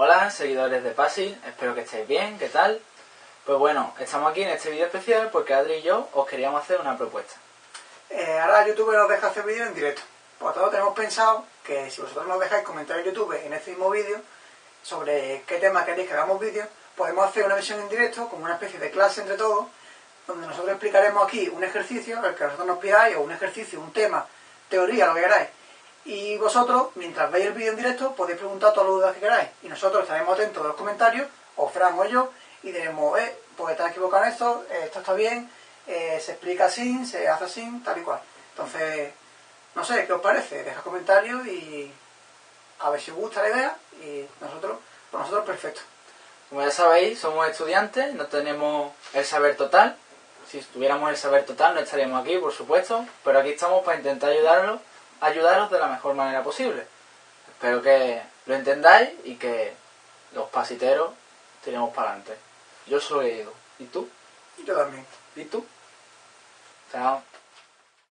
Hola, seguidores de PASI, espero que estéis bien, ¿qué tal? Pues bueno, estamos aquí en este vídeo especial porque Adri y yo os queríamos hacer una propuesta. Eh, ahora YouTube nos deja hacer vídeos en directo. Por tanto, tenemos pensado que si vosotros nos dejáis comentar en YouTube en este mismo vídeo sobre qué tema queréis que hagamos vídeos, podemos hacer una versión en directo, como una especie de clase entre todos, donde nosotros explicaremos aquí un ejercicio, el que vosotros nos pidáis, o un ejercicio, un tema, teoría, lo que queráis. Y vosotros, mientras veis el vídeo en directo, podéis preguntar todas las dudas que queráis. Y nosotros estaremos atentos a los comentarios, o Fran o yo, y diremos, eh, pues está equivocado en esto, eh, esto está bien, eh, se explica así, se hace así, tal y cual. Entonces, no sé, ¿qué os parece? Deja comentarios y a ver si os gusta la idea y nosotros, por nosotros perfecto. Como ya sabéis, somos estudiantes, no tenemos el saber total. Si tuviéramos el saber total no estaríamos aquí, por supuesto, pero aquí estamos para intentar ayudaros, ayudaros de la mejor manera posible. Espero que lo entendáis y que los pasiteros tiremos para adelante. Yo soy Edu. ¿Y tú? Yo también. ¿Y tú? Chao.